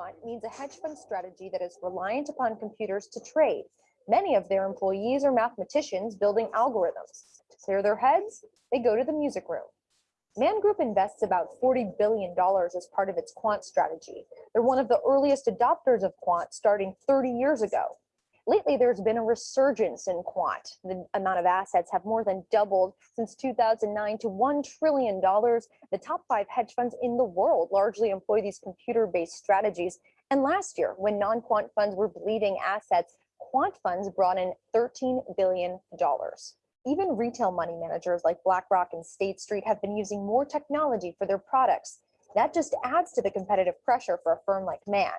Quant means a hedge fund strategy that is reliant upon computers to trade. Many of their employees are mathematicians building algorithms. To clear their heads, they go to the music room. Man Group invests about $40 billion as part of its quant strategy. They're one of the earliest adopters of quant starting 30 years ago. Lately, there's been a resurgence in quant. The amount of assets have more than doubled since 2009 to $1 trillion. The top five hedge funds in the world largely employ these computer-based strategies. And last year, when non-quant funds were bleeding assets, quant funds brought in $13 billion. Even retail money managers like BlackRock and State Street have been using more technology for their products. That just adds to the competitive pressure for a firm like Man.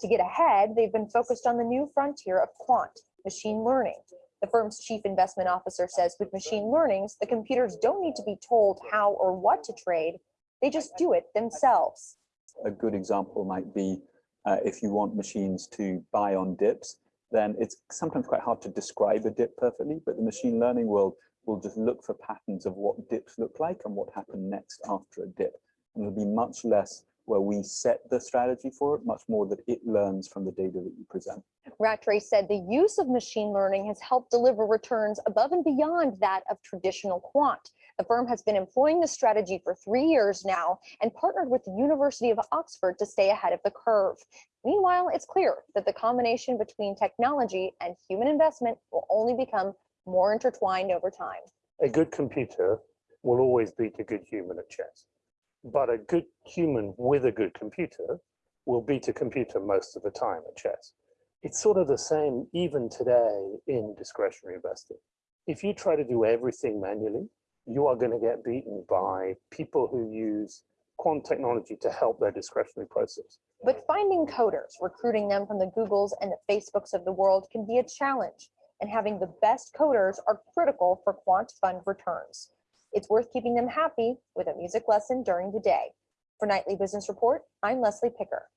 To get ahead, they've been focused on the new frontier of quant, machine learning. The firm's chief investment officer says with machine learnings, the computers don't need to be told how or what to trade. They just do it themselves. A good example might be uh, if you want machines to buy on dips, then it's sometimes quite hard to describe a dip perfectly, but the machine learning world will just look for patterns of what dips look like and what happened next after a dip. And it'll be much less where we set the strategy for it, much more that it learns from the data that you present. Rattray said the use of machine learning has helped deliver returns above and beyond that of traditional quant. The firm has been employing the strategy for three years now and partnered with the University of Oxford to stay ahead of the curve. Meanwhile, it's clear that the combination between technology and human investment will only become more intertwined over time. A good computer will always beat a good human at chess but a good human with a good computer will beat a computer most of the time at chess. It's sort of the same even today in discretionary investing. If you try to do everything manually, you are going to get beaten by people who use quant technology to help their discretionary process. But finding coders, recruiting them from the Googles and the Facebooks of the world can be a challenge, and having the best coders are critical for quant fund returns. It's worth keeping them happy with a music lesson during the day. For Nightly Business Report, I'm Leslie Picker.